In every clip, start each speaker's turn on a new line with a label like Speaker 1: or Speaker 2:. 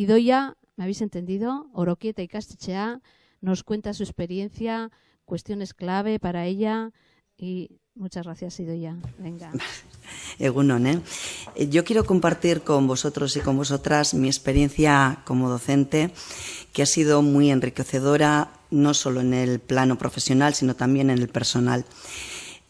Speaker 1: Idoia, ¿me habéis entendido? Oroquieta y Castechea nos cuenta su experiencia, cuestiones clave para ella y muchas gracias, Idoia. Venga.
Speaker 2: Egunon, ¿eh? Yo quiero compartir con vosotros y con vosotras mi experiencia como docente, que ha sido muy enriquecedora, no solo en el plano profesional, sino también en el personal.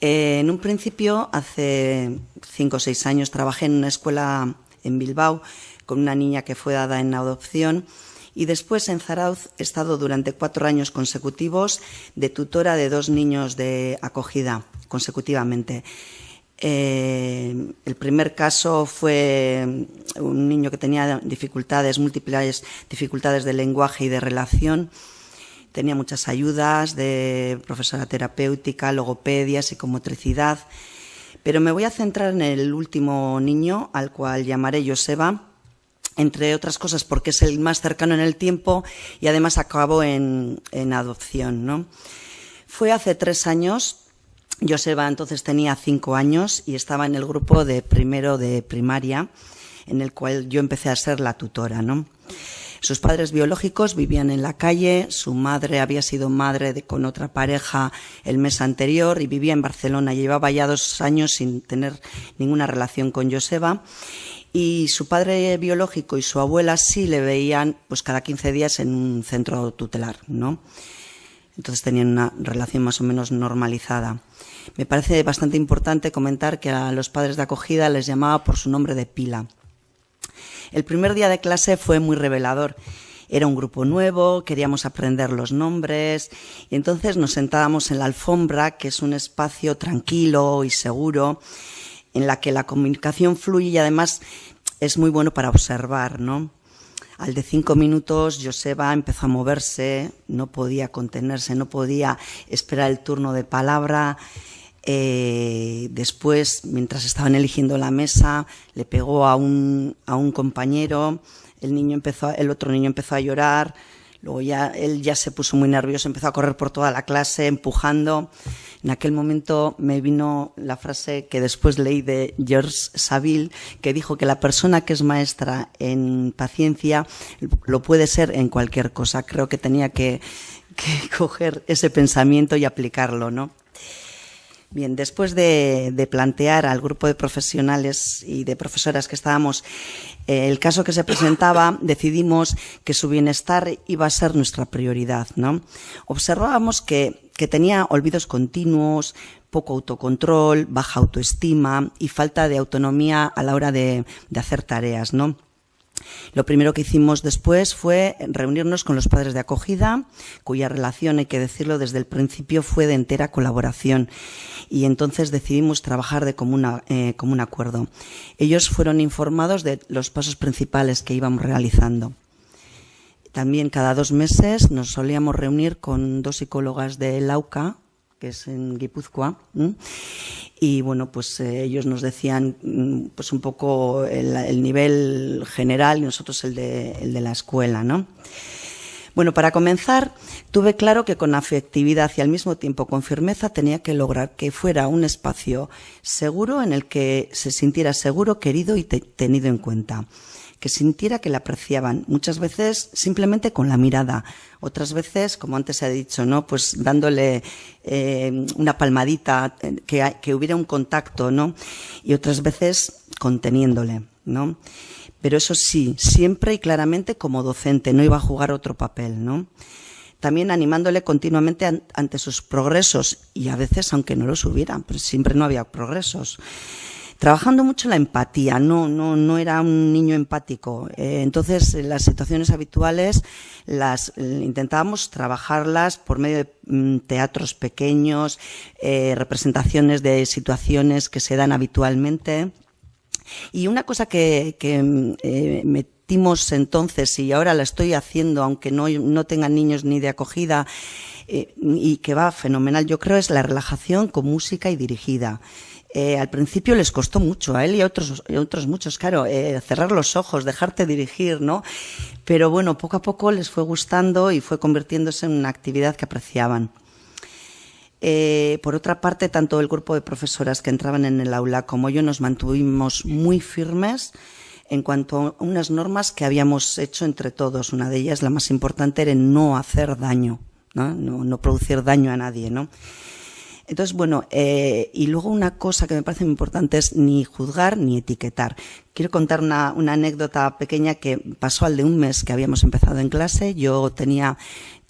Speaker 2: Eh, en un principio, hace cinco o seis años, trabajé en una escuela en Bilbao con una niña que fue dada en adopción y después en Zarauz he estado durante cuatro años consecutivos de tutora de dos niños de acogida consecutivamente. Eh, el primer caso fue un niño que tenía dificultades, múltiples dificultades de lenguaje y de relación Tenía muchas ayudas de profesora terapéutica, logopedia, psicomotricidad. Pero me voy a centrar en el último niño, al cual llamaré Joseba, entre otras cosas porque es el más cercano en el tiempo y además acabó en, adopción. ¿no? Fue hace tres años, Joseba entonces tenía cinco años y estaba en el grupo de primero de primaria, en el cual yo empecé a ser la tutora. ¿no? Sus padres biológicos vivían en la calle, su madre había sido madre con otra pareja el mes anterior y vivía en Barcelona. Llevaba ya dos años sin tener ninguna relación con Joseba y su padre biológico y su abuela sí le veían pues cada 15 días en un centro tutelar, ¿no? Entonces tenían una relación más o menos normalizada. Me parece bastante importante comentar que a los padres de acogida les llamaba por su nombre de pila. El primer día de clase fue muy revelador. Era un grupo nuevo, queríamos aprender los nombres y entonces nos sentábamos en la alfombra, que es un espacio tranquilo y seguro, en la que la comunicación fluye y además es muy bueno para observar, ¿no? Al de cinco minutos, Joseba empezó a moverse, no podía contenerse, no podía esperar el turno de palabra. Eh, después, mientras estaban eligiendo la mesa, le pegó a un, a un compañero, el, niño empezó, el otro niño empezó a llorar, luego ya él ya se puso muy nervioso, empezó a correr por toda la clase, empujando. En aquel momento me vino la frase que después leí de George Saville, que dijo que la persona que es maestra en paciencia lo puede ser en cualquier cosa. Creo que tenía que, que coger ese pensamiento y aplicarlo, ¿no? Bien, después de, plantear al grupo de profesionales y de profesoras que estábamos eh, el caso que se presentaba, decidimos que su bienestar iba a ser nuestra prioridad. ¿no? Observábamos que, tenía olvidos continuos, poco autocontrol, baja autoestima y falta de autonomía a la hora de, de hacer tareas. ¿no? Lo primero que hicimos después fue reunirnos con los padres de acogida, cuya relación, hay que decirlo, desde el principio fue de entera colaboración. Y entonces decidimos trabajar de común, eh, común acuerdo. Ellos fueron informados de los pasos principales que íbamos realizando. También cada dos meses nos solíamos reunir con dos psicólogas de Lauca, que es en Guipúzcoa, y bueno, pues eh, ellos nos decían mm, pues un poco el, nivel general y nosotros el de, el de la escuela, ¿no? Bueno, para comenzar, tuve claro que con afectividad y al mismo tiempo con firmeza tenía que lograr que fuera un espacio seguro en el que se sintiera seguro, querido y tenido en cuenta que sintiera que la apreciaban, muchas veces simplemente con la mirada, otras veces, como antes se ha dicho, ¿no? Pues dándole eh, una palmadita, eh, que, que hubiera un contacto, ¿no? Y otras veces conteniéndole, ¿no? Pero eso sí, siempre y claramente como docente, no iba a jugar otro papel, ¿no? También animándole continuamente ante sus progresos y a veces aunque no los hubiera, siempre no había progresos trabajando mucho la empatía, no, no, no era un niño empático. Eh, entonces, las situaciones habituales las eh, intentábamos trabajarlas por medio de mm, teatros pequeños, eh, representaciones de situaciones que se dan habitualmente. Y una cosa que, mm, metimos entonces, y ahora la estoy haciendo, aunque no, no tengan niños ni de acogida, y que va fenomenal, yo creo, es la relajación con música y dirigida. Eh, al principio les costó mucho, a él y a otros, muchos, claro, eh, cerrar los ojos, dejarte dirigir, ¿no? Pero bueno, poco a poco les fue gustando y fue convirtiéndose en una actividad que apreciaban. Eh, por otra parte, tanto el grupo de profesoras que entraban en el aula como yo nos mantuvimos muy firmes en cuanto a unas normas que habíamos hecho entre todos. Una de ellas, la más importante, era no hacer daño, no, producir daño a nadie. Entonces, bueno, eh, y luego una cosa que me parece muy importante es ni juzgar ni etiquetar. Quiero contar una, una, anécdota pequeña que pasó al de un mes que habíamos empezado en clase. Yo tenía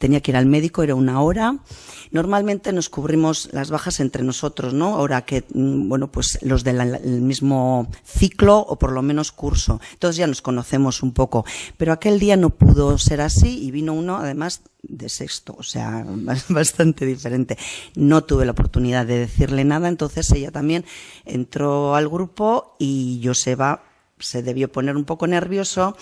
Speaker 2: tenía que ir al médico, era una hora. Normalmente nos cubrimos las bajas entre nosotros, ¿no? Ahora que, mm, bueno, pues los del mismo ciclo o por lo menos curso. Entonces ya nos conocemos un poco. Pero aquel día no pudo ser así y vino uno, además, de sexto, o sea, bastante diferente. No tuve la oportunidad de decirle nada, entonces ella también entró al grupo y Joseba se debió poner un poco nervioso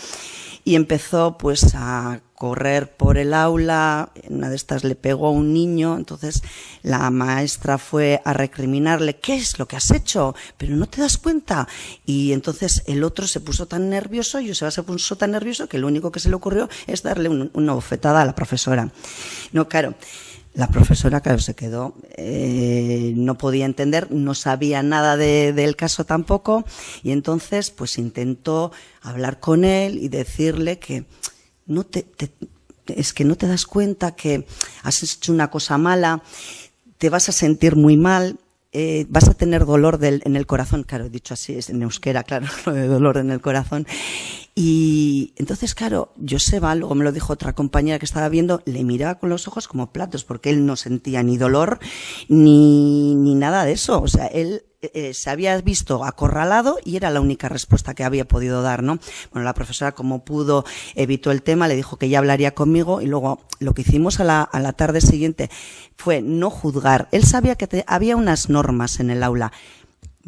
Speaker 2: y empezó pues a correr por el aula, una de estas le pegó a un niño, entonces la maestra fue a recriminarle, ¿qué es lo que has hecho? Pero no te das cuenta. Y entonces el otro se puso tan nervioso, Joseba se puso tan nervioso que lo único que se le ocurrió es darle una bofetada a la profesora. No, claro. La profesora, claro, se quedó, eh, no podía entender, no sabía nada del caso tampoco, y entonces, pues intentó hablar con él y decirle que no te, es que no te das cuenta que has hecho una cosa mala, te vas a sentir muy mal, eh, vas a tener dolor en el corazón, claro, dicho así, es en euskera, claro, dolor en el corazón, y entonces, claro, Joseba, luego me lo dijo otra compañera que estaba viendo, le miraba con los ojos como platos, porque él no sentía ni dolor ni, ni nada de eso. O sea, él eh, se había visto acorralado y era la única respuesta que había podido dar, ¿no? Bueno, la profesora, como pudo, evitó el tema, le dijo que ya hablaría conmigo y luego lo que hicimos a la, a la tarde siguiente fue no juzgar. Él sabía que había unas normas en el aula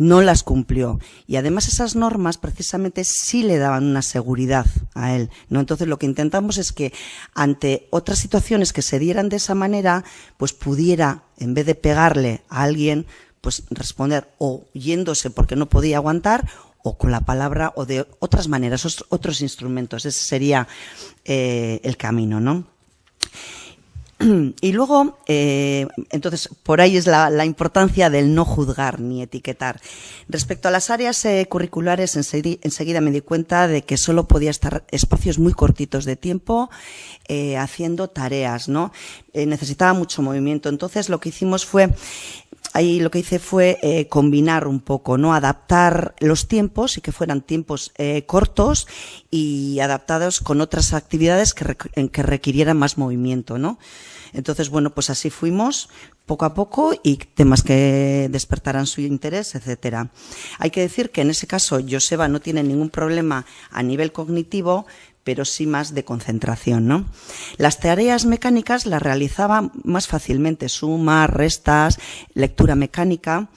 Speaker 2: no las cumplió. Y además esas normas precisamente sí le daban una seguridad a él. ¿no? Entonces lo que intentamos es que ante otras situaciones que se dieran de esa manera, pues pudiera, en vez de pegarle a alguien, pues responder o yéndose porque no podía aguantar o con la palabra o de otras maneras, otros instrumentos. Ese sería eh, el camino, ¿no? Y luego, eh, entonces, por ahí es la, importancia del no juzgar ni etiquetar. Respecto a las áreas eh, curriculares, enseguida, me di cuenta de que solo podía estar espacios muy cortitos de tiempo eh, haciendo tareas, ¿no? necesitaba mucho movimiento. Entonces, lo que hicimos fue ahí lo que hice fue combinar un poco, ¿no? Adaptar los tiempos y que fueran tiempos cortos y adaptados con otras actividades que, que requirieran más movimiento, ¿no? Entonces, bueno, pues así fuimos poco a poco y temas que despertaran su interés, etcétera. Hay que decir que en ese caso Joseba no tiene ningún problema a nivel cognitivo, pero sí más de concentración, ¿no? Las tareas mecánicas las realizaba más fácilmente, sumas, restas, lectura mecánica,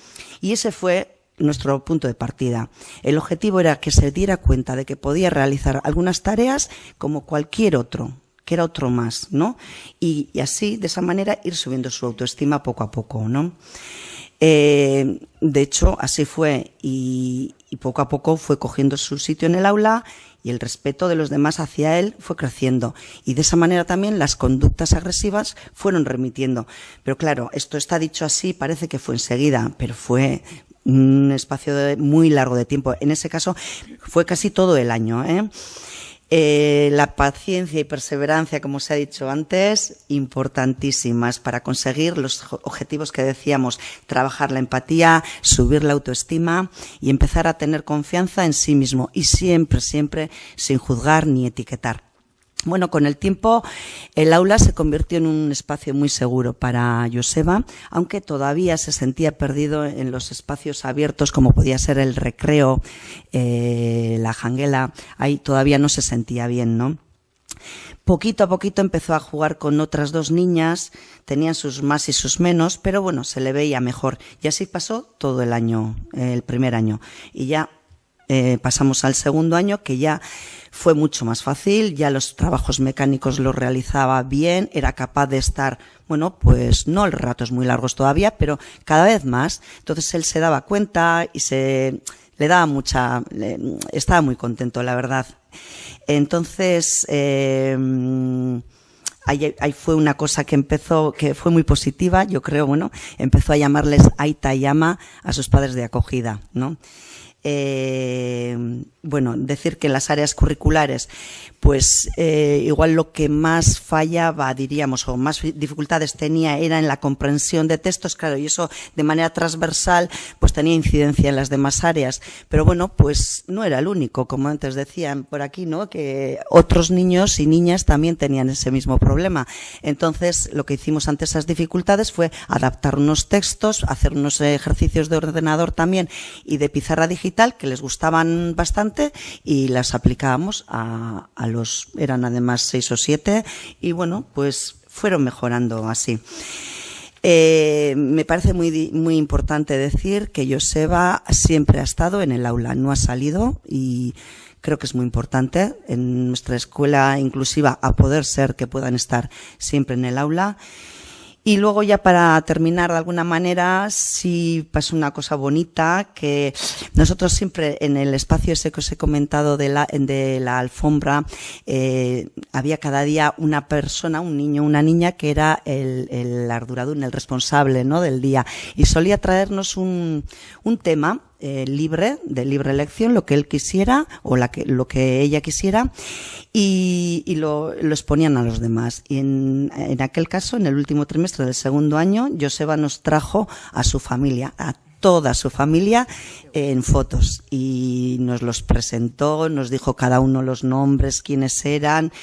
Speaker 2: y ese fue nuestro punto de partida. El objetivo era que se diera cuenta de que podía realizar algunas tareas como cualquier otro, que era otro más, ¿no? Y, así, de esa manera, ir subiendo su autoestima poco a poco, ¿no? Eh, de hecho, así fue y, poco a poco fue cogiendo su sitio en el aula y el respeto de los demás hacia él fue creciendo. Y de esa manera también las conductas agresivas fueron remitiendo. Pero claro, esto está dicho así, parece que fue enseguida, pero fue un espacio muy largo de tiempo. En ese caso fue casi todo el año. ¿eh? Eh, la paciencia y perseverancia, como se ha dicho antes, importantísimas para conseguir los objetivos que decíamos, trabajar la empatía, subir la autoestima y empezar a tener confianza en sí mismo y siempre, siempre sin juzgar ni etiquetar. Bueno, con el tiempo el aula se convirtió en un espacio muy seguro para Joseba, aunque todavía se sentía perdido en los espacios abiertos como podía ser el recreo, eh, la janguela, ahí todavía no se sentía bien, ¿no? Poquito a poquito empezó a jugar con otras dos niñas, tenían sus más y sus menos, pero bueno, se le veía mejor. Y así pasó todo el año, el primer año. Y ya eh, pasamos al segundo año que ya fue mucho más fácil, ya los trabajos mecánicos los realizaba bien, era capaz de estar, bueno, pues no el ratos muy largos todavía, pero cada vez más. Entonces él se daba cuenta y se le daba mucha, estaba muy contento, la verdad. Entonces, eh, Ahí, fue una cosa que empezó, que fue muy positiva, yo creo, bueno, empezó a llamarles Aita y Ama a sus padres de acogida, ¿no? Eh, bueno, decir que en las áreas curriculares, pues eh, igual lo que más fallaba, diríamos, o más dificultades tenía era en la comprensión de textos, claro, y eso de manera transversal, pues tenía incidencia en las demás áreas. Pero bueno, pues no era el único, como antes decían por aquí, ¿no? Que otros niños y niñas también tenían ese mismo problema. Entonces, lo que hicimos ante esas dificultades fue adaptar unos textos, hacer unos ejercicios de ordenador también y de pizarra digital que les gustaban bastante y las aplicábamos a, los, eran además seis o siete y bueno, pues fueron mejorando así. Eh, me parece muy, muy importante decir que Joseba siempre ha estado en el aula, no ha salido y creo que es muy importante en nuestra escuela inclusiva a poder ser que puedan estar siempre en el aula. Y luego ya para terminar de alguna manera, sí pasa una cosa bonita, que nosotros siempre en el espacio ese que os he comentado de la, de la alfombra, eh, había cada día una persona, un niño, una niña que era el, el arduradún, el responsable ¿no? del día. Y solía traernos un, un tema eh, libre, de libre elección, lo que él quisiera o la que, lo que ella quisiera y, y lo, lo, exponían a los demás. Y en, en, aquel caso, en el último trimestre del segundo año, Joseba nos trajo a su familia, a toda su familia en fotos y nos los presentó, nos dijo cada uno los nombres, quiénes eran.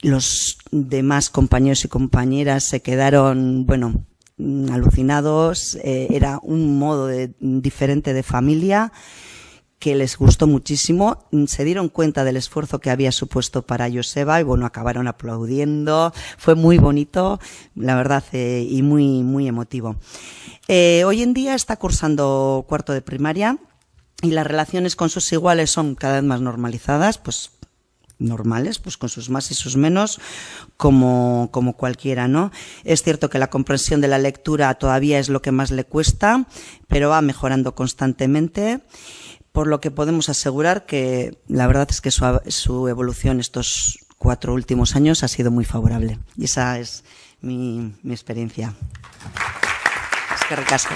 Speaker 2: Los demás compañeros y compañeras se quedaron, bueno, Mm, alucinados, eh, era un modo de, diferente de familia que les gustó muchísimo, mm, se dieron cuenta del esfuerzo que había supuesto para Joseba y bueno, acabaron aplaudiendo, fue muy bonito, la verdad, eh, y muy, muy emotivo. Eh, hoy en día está cursando cuarto de primaria y las relaciones con sus iguales son cada vez más normalizadas, pues normales, pues con sus más y sus menos, como, como cualquiera, ¿no? Es cierto que la comprensión de la lectura todavía es lo que más le cuesta, pero va mejorando constantemente, por lo que podemos asegurar que la verdad es que su, su evolución estos cuatro últimos años ha sido muy favorable. Y esa es mi, mi experiencia. Es que recasco.